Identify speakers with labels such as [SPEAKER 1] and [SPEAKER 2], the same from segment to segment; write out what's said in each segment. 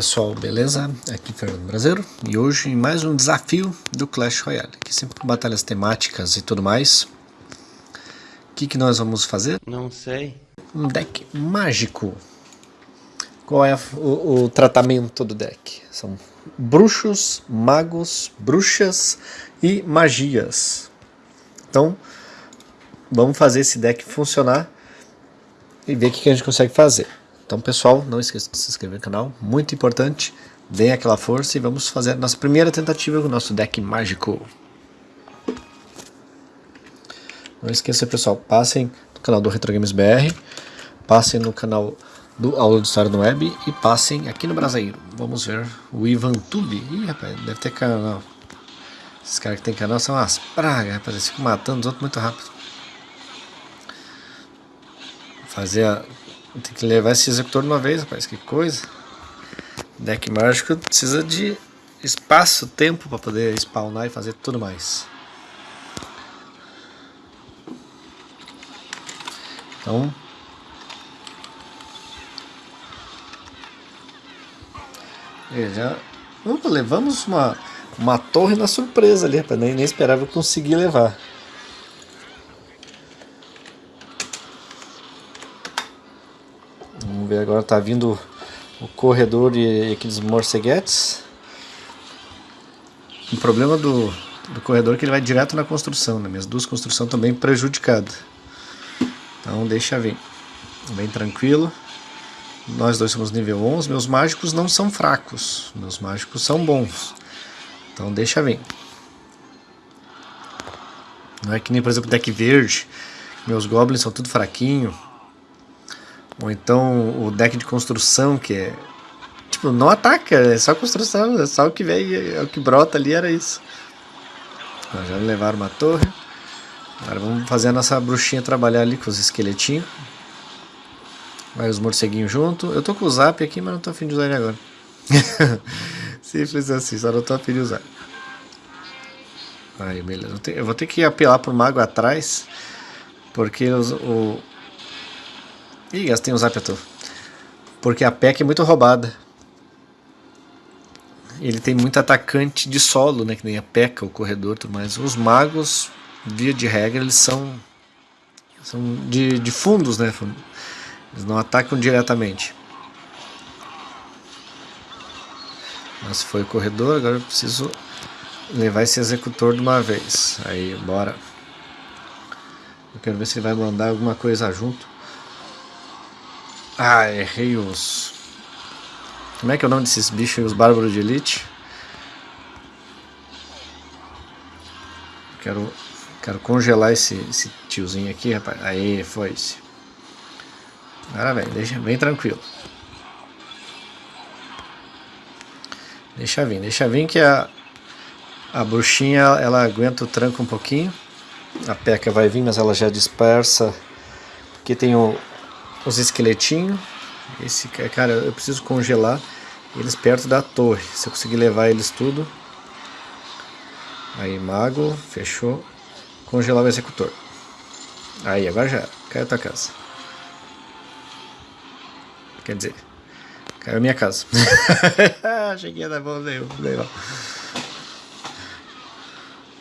[SPEAKER 1] pessoal, beleza? Aqui é Fernando Brasileiro e hoje mais um desafio do Clash Royale, aqui sempre com batalhas temáticas e tudo mais. O que, que nós vamos fazer?
[SPEAKER 2] Não sei.
[SPEAKER 1] Um deck mágico. Qual é o, o tratamento do deck? São bruxos, magos, bruxas e magias. Então, vamos fazer esse deck funcionar e ver o que, que a gente consegue fazer. Então pessoal, não esqueça de se inscrever no canal, muito importante, deem aquela força e vamos fazer nossa primeira tentativa com o nosso deck mágico. Não esqueça pessoal, passem no canal do Retro Games BR, passem no canal do Aula de História no Web e passem aqui no Brasileiro. Vamos ver o Ivan Tube. Ih rapaz, deve ter canal. Esses caras que tem canal são umas pragas, rapaz, eles ficam matando os outros muito rápido. Fazer a tem que levar esse executor de uma vez, rapaz. Que coisa. Deck mágico precisa de espaço, tempo para poder spawnar e fazer tudo mais. Então... Já... Opa, levamos uma, uma torre na surpresa ali, rapaz. Nem, nem esperava conseguir levar. Agora tá vindo o corredor e aqueles morceguetes. O problema do, do corredor é que ele vai direto na construção, né? Minhas duas construções bem prejudicadas. Então deixa vir. Bem tranquilo. Nós dois somos nível 11. Meus mágicos não são fracos. Meus mágicos são bons. Então deixa vir. Não é que nem, por exemplo, deck verde. Meus goblins são tudo fraquinho. Ou então o deck de construção, que é. Tipo, não ataca, é só construção, é só o que vem, é o que brota ali, era isso. Já levaram uma torre. Agora vamos fazer a nossa bruxinha trabalhar ali com os esqueletinhos. Vai os morceguinhos junto. Eu tô com o zap aqui, mas não tô afim de usar ele agora. Simples assim, só não tô afim de usar. Aí, beleza. Eu vou ter que apelar pro mago atrás. Porque os, o, Ih, gastei um zap à toa. Porque a PEC é muito roubada. Ele tem muito atacante de solo, né? Que nem a PECA, o corredor tudo mais. Os magos, via de regra, eles são, são de, de fundos, né? Eles não atacam diretamente. Mas foi o corredor, agora eu preciso levar esse executor de uma vez. Aí, bora. Eu quero ver se ele vai mandar alguma coisa junto. Ah, errei os... Como é que é o nome desses bichos, os bárbaros de elite? Quero, quero congelar esse, esse tiozinho aqui, rapaz. Aí, foi esse. Agora vem, deixa bem tranquilo. Deixa vir, deixa vir que a, a bruxinha ela aguenta o tranco um pouquinho. A peca vai vir, mas ela já dispersa. Porque tem o, os esqueletinhos. Esse cara, eu preciso congelar eles perto da torre. Se eu conseguir levar eles tudo. Aí, mago, fechou. Congelar o executor. Aí, agora já Caiu a tua casa. Quer dizer, caiu a minha casa. Cheguei a dar bom, deu, deu.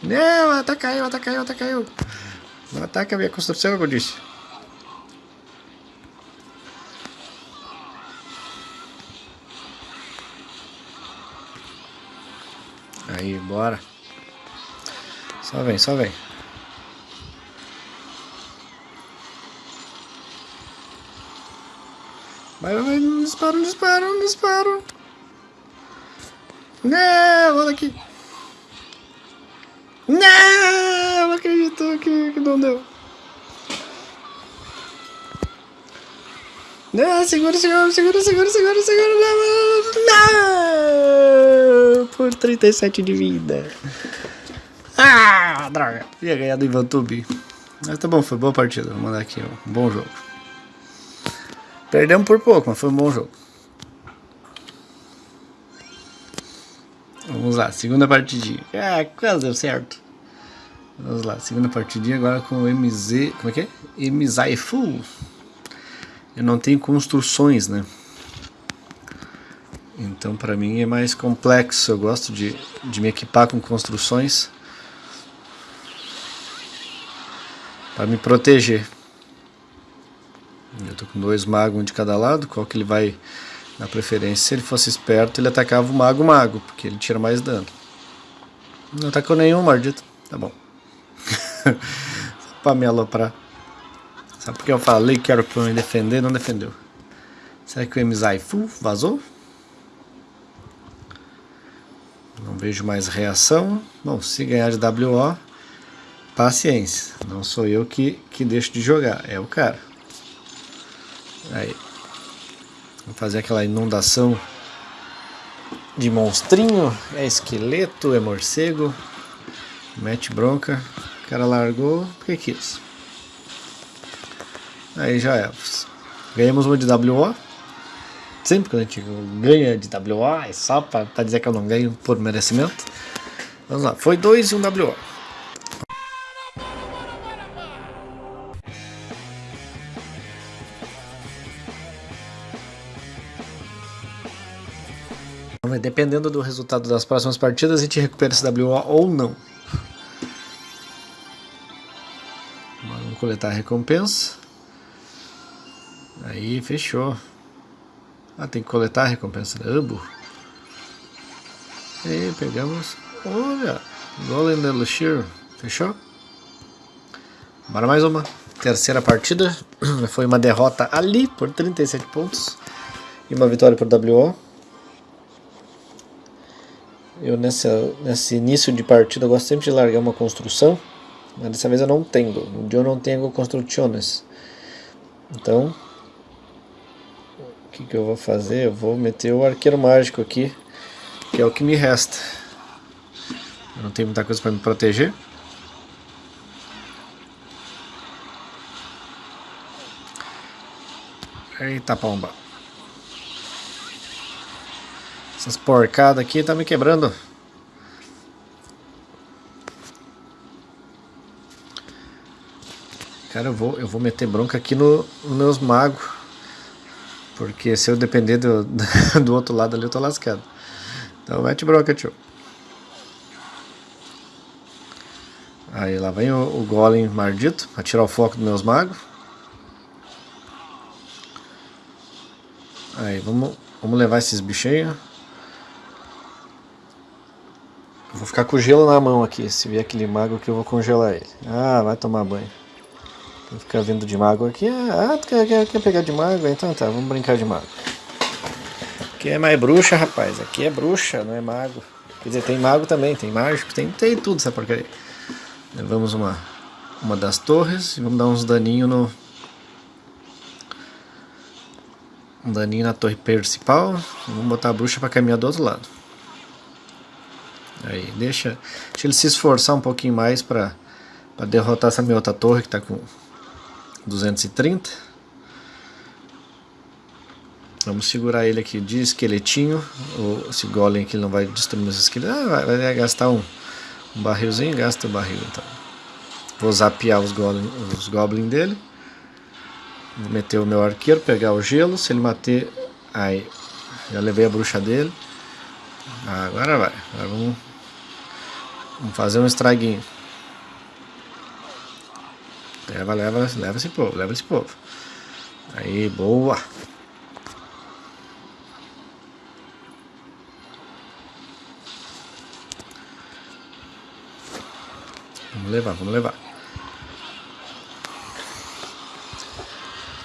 [SPEAKER 1] Não, até caiu, até caiu. Não ataca a minha construção, como eu disse. Aí, bora. Só vem, só vem. Vai, vai, vai, não dispara, não dispara, não dispara. Não, olha aqui. Não, não acredito que, que não deu. Não, segura, segura, segura, segura, segura, segura. Não! Por 37 de vida. Ah, droga. Ia ganhar do Ivan Tubi. Mas tá bom, foi boa partida. Vou mandar aqui um bom jogo. Perdemos por pouco, mas foi um bom jogo. Vamos lá, segunda partidinha. Ah, quase deu certo. Vamos lá, segunda partidinha agora com o MZ. Como é que é? MZaifu eu não tenho construções, né? Então para mim é mais complexo, eu gosto de, de me equipar com construções para me proteger. Eu tô com dois magos um de cada lado, qual que ele vai na preferência? Se ele fosse esperto, ele atacava o mago mago, porque ele tira mais dano. Não atacou nenhum, maldito. Tá bom. pra me aloprar. Porque eu falei que era pra me defender, não defendeu. Será que o Emizai vazou? Não vejo mais reação. Bom, se ganhar de WO, paciência. Não sou eu que, que deixo de jogar, é o cara. Aí. Vou fazer aquela inundação de monstrinho. É esqueleto, é morcego. Mete bronca. O cara largou porque quis. Aí já é. Ganhamos uma de WO. Sempre que a gente ganha de WO, é só pra, dizer que eu não ganho por merecimento. Vamos lá, foi dois e um WO. Dependendo do resultado das próximas partidas, a gente recupera esse WO ou não. Vamos coletar a recompensa. Aí, fechou. Ah, tem que coletar a recompensa da Ambo. E pegamos. Olha, Golem Luxir. Fechou? Bora mais uma. Terceira partida. Foi uma derrota ali por 37 pontos. E uma vitória por WO. Eu nessa, nesse início de partida gosto sempre de largar uma construção. Mas dessa vez eu não tenho. Eu não tenho construções. Então que, que eu vou fazer? Eu vou meter o arqueiro mágico aqui, que é o que me resta. Eu não tenho muita coisa para me proteger. Eita pomba. Essas porcadas aqui tá me quebrando. Cara, eu vou, eu vou meter bronca aqui no, nos meus magos. Porque se eu depender do, do outro lado ali, eu tô lascado. Então mete broca, tio. Aí lá vem o, o golem maldito, pra tirar o foco dos meus magos. Aí, vamos, vamos levar esses bichinhos. Vou ficar com gelo na mão aqui, se vier aquele mago que eu vou congelar ele. Ah, vai tomar banho. Ficar vindo de mago aqui. Ah, tu quer, quer, quer pegar de mago? Então tá, vamos brincar de mago. Aqui é mais bruxa, rapaz. Aqui é bruxa, não é mago. Quer dizer, tem mago também, tem mágico, tem, tem tudo essa porcaria. Levamos uma, uma das torres e vamos dar uns daninho no... Um daninho na torre principal. Vamos botar a bruxa para caminhar do outro lado. Aí, deixa, deixa ele se esforçar um pouquinho mais para derrotar essa minha outra torre que está com 230. Vamos segurar ele aqui de esqueletinho. O, esse golem aqui não vai destruir meus esqueletos. Ah, vai, vai, gastar um, um barrilzinho, gasta o barril então. Vou zapear os goblins os goblin dele. Vou meter o meu arqueiro, pegar o gelo. Se ele bater. Aí. Já levei a bruxa dele. Agora vai. Agora vamos, vamos fazer um estraguinho. Leva, leva, leva esse povo, leva esse povo. Aí, boa. Vamos levar, vamos levar.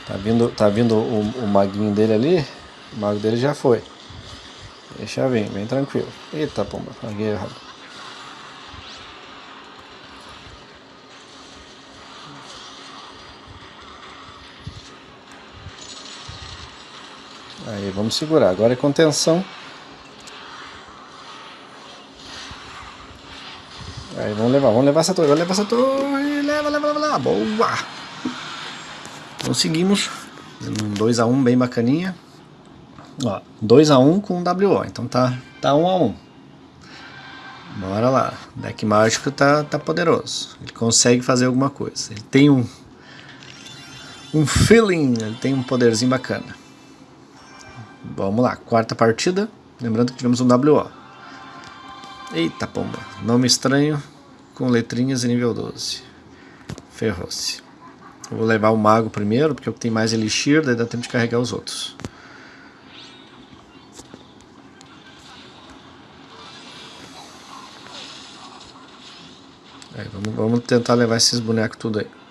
[SPEAKER 1] Tá vindo, tá vindo o, o maguinho dele ali. O mago dele já foi. Deixa vir, bem tranquilo. Eita, pomba, larguei errado. Vamos segurar. Agora é contenção. Aí, vamos levar, vamos levar essa torre, vamos levar essa torre. Leva, leva, leva, leva. Boa! Conseguimos. Um 2x1 um bem bacaninha. Ó, 2x1 um com WO, então tá, tá 1x1. Um, um Bora lá. O deck mágico tá, tá poderoso. Ele consegue fazer alguma coisa. Ele tem um, um feeling, ele tem um poderzinho bacana. Vamos lá, quarta partida. Lembrando que tivemos um WO. Eita pomba, nome estranho com letrinhas em nível 12. Ferrou-se. Vou levar o mago primeiro, porque é o que tem mais elixir, daí dá tempo de carregar os outros. Aí, vamos, vamos tentar levar esses bonecos tudo aí.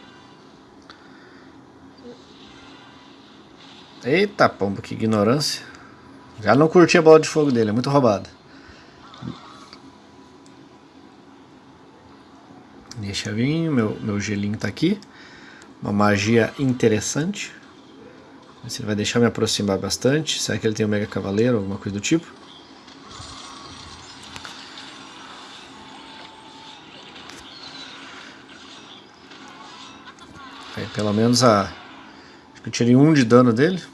[SPEAKER 1] Eita pomba, que ignorância. Já não curti a bola de fogo dele, é muito roubada. Deixa vir, meu, meu gelinho tá aqui. Uma magia interessante. Se ele vai deixar me aproximar bastante. Será que ele tem um Mega Cavaleiro, alguma coisa do tipo? Aí, pelo menos a... Acho que eu tirei um de dano dele.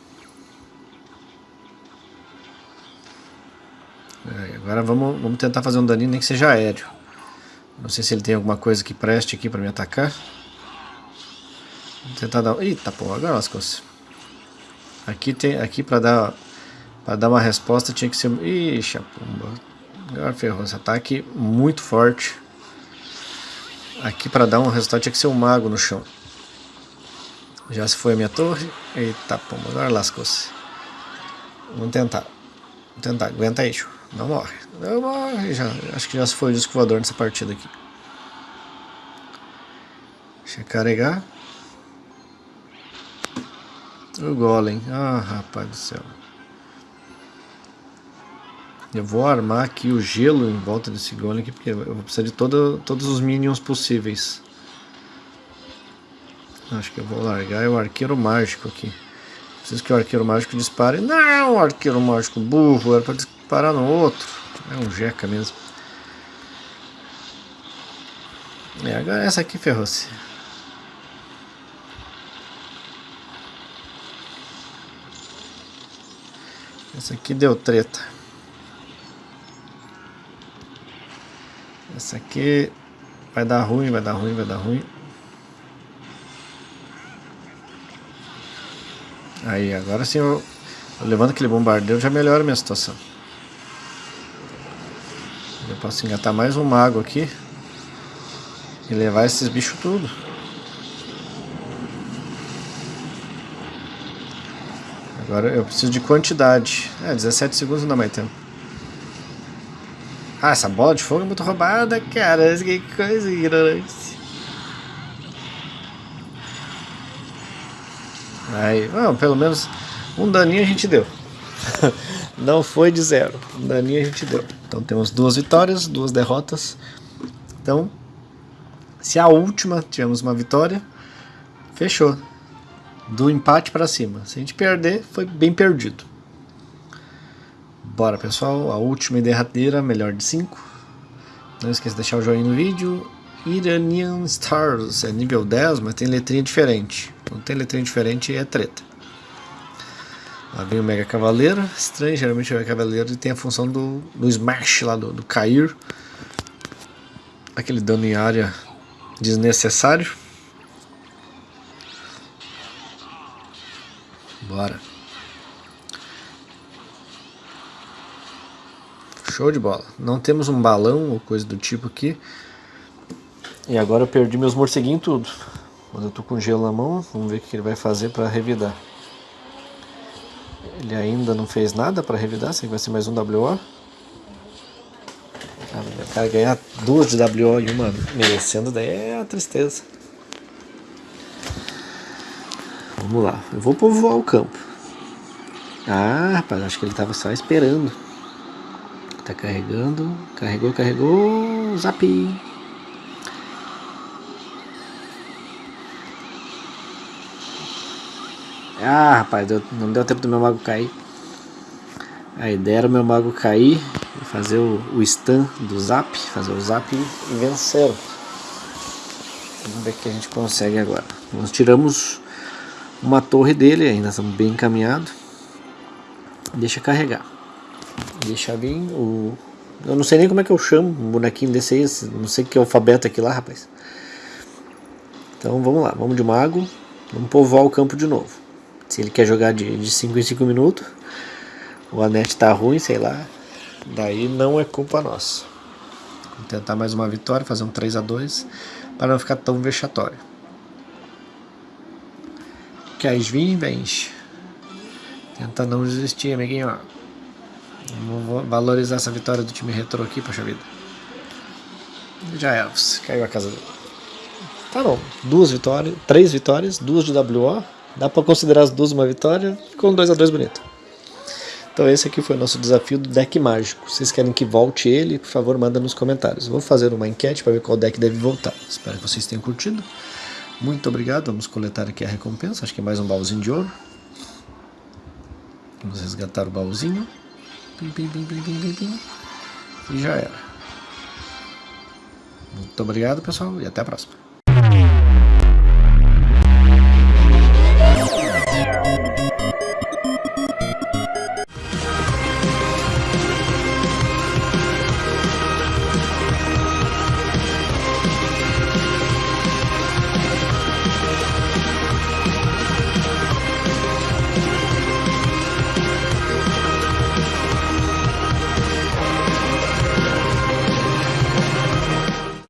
[SPEAKER 1] Agora vamos, vamos tentar fazer um daninho nem que seja aéreo. Não sei se ele tem alguma coisa que preste aqui para me atacar. Vamos tentar dar... Eita, pô, agora lascou-se. Aqui, tem, aqui para dar para dar uma resposta tinha que ser... Ixi, a pomba. Agora ferrou. Esse ataque muito forte. Aqui para dar um resultado tinha que ser um mago no chão. Já se foi a minha torre. Eita, pomba. Agora lascou-se. Vamos tentar. Vamos tentar. Aguenta aí, show. Não morre. Não morre. Já, acho que já se foi o disco voador nessa partida aqui. Deixa eu carregar. O golem. Ah, rapaz do céu. Eu vou armar aqui o gelo em volta desse golem aqui, porque eu vou precisar de todo, todos os minions possíveis. Acho que eu vou largar o arqueiro mágico aqui. Preciso que o arqueiro mágico dispare. Não, arqueiro mágico burro. Era pra parar no outro. É um jeca mesmo. É, agora essa aqui ferrou-se. Essa aqui deu treta. Essa aqui vai dar ruim, vai dar ruim, vai dar ruim. Aí, agora sim eu, eu levando aquele bombardeio já melhora a minha situação. Posso engatar mais um mago aqui. E levar esses bichos tudo. Agora eu preciso de quantidade. É, 17 segundos não dá mais tempo. Ah, essa bola de fogo é muito roubada, cara. Que coisa ignorante. Aí, pelo menos um daninho a gente deu. Não foi de zero. Um daninho a gente deu. Então temos duas vitórias, duas derrotas. Então, se a última tivemos uma vitória, fechou. Do empate para cima. Se a gente perder, foi bem perdido. Bora pessoal, a última e derradeira, melhor de 5. Não esqueça de deixar o joinha no vídeo. Iranian Stars, é nível 10, mas tem letrinha diferente. Quando tem letrinha diferente é treta. Lá vem o Mega Cavaleiro, estranho, geralmente o Mega Cavaleiro tem a função do, do Smash lá, do, do cair. Aquele dano em área desnecessário. Bora. Show de bola. Não temos um balão ou coisa do tipo aqui. E agora eu perdi meus morceguinhos tudo. Mas eu tô com gelo na mão, vamos ver o que ele vai fazer para revidar. Ele ainda não fez nada para revidar, será que vai ser mais um WO? o cara ganhar duas de WO e uma merecendo, daí é a tristeza. Vamos lá, eu vou povoar o campo. Ah, rapaz, acho que ele tava só esperando. Tá carregando, carregou, carregou, zap. Ah, rapaz, deu, não deu tempo do meu mago cair. A ideia era o meu mago cair e fazer o, o stun do zap, fazer o zap e vencer. Vamos ver o que a gente consegue agora. Nós tiramos uma torre dele, ainda estamos bem encaminhados. Deixa carregar. Deixa vir o... Eu não sei nem como é que eu chamo um bonequinho desse aí, não sei que alfabeto aqui lá, rapaz. Então vamos lá, vamos de mago, vamos povoar o campo de novo. Se ele quer jogar de 5 em 5 minutos, o Anete tá ruim, sei lá. Daí não é culpa nossa. Vamos tentar mais uma vitória, fazer um 3 a 2 para não ficar tão vexatório. Queres vir? Vens. Tenta não desistir, amiguinho. Vamos valorizar essa vitória do time retrô aqui, poxa vida. Já Elves, caiu a casa dele. Tá bom, duas vitórias, três vitórias, duas de WO. Dá pra considerar as duas uma vitória, com 2 a 2 bonito. Então esse aqui foi o nosso desafio do deck mágico. Vocês querem que volte ele? Por favor, manda nos comentários. Vou fazer uma enquete para ver qual deck deve voltar. Espero que vocês tenham curtido. Muito obrigado. Vamos coletar aqui a recompensa. Acho que é mais um baúzinho de ouro. Vamos resgatar o baúzinho. Pim, pim, pim, pim, pim, pim, E já era. Muito obrigado, pessoal, e até a próxima.